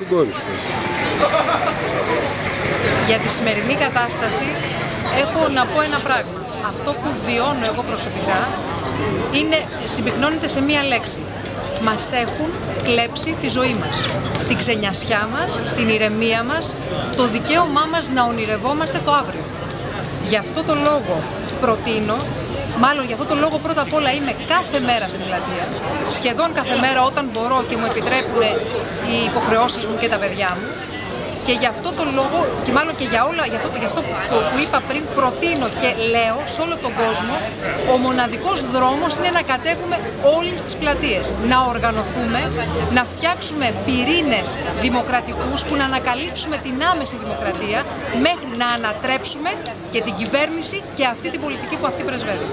Την κόρη σου. εσύ. Για τη σημερινή κατάσταση έχω να πω ένα πράγμα. Αυτό που βιώνω εγώ προσωπικά είναι, συμπυκνώνεται σε μία λέξη. Μας έχουν κλέψει τη ζωή μας. Την ξενιασιά μας, την ηρεμία μας, το δικαίωμά μας να ονειρευόμαστε το αύριο. Γι' αυτό το λόγο προτείνω, μάλλον γι' αυτό το λόγο πρώτα απ' όλα είμαι κάθε μέρα στην πλατεία, σχεδόν κάθε μέρα όταν μπορώ και μου επιτρέπουν οι υποχρεώσεις μου και τα παιδιά μου, και γι' αυτό το λόγο, και μάλλον και για, όλα, για αυτό, για αυτό που, που είπα πριν, προτείνω και λέω σε όλο τον κόσμο, ο μοναδικός δρόμος είναι να κατέβουμε όλοι στις πλατείες. Να οργανωθούμε, να φτιάξουμε πυρήνες δημοκρατικούς που να ανακαλύψουμε την άμεση δημοκρατία μέχρι να ανατρέψουμε και την κυβέρνηση και αυτή την πολιτική που αυτή πρεσβεύει.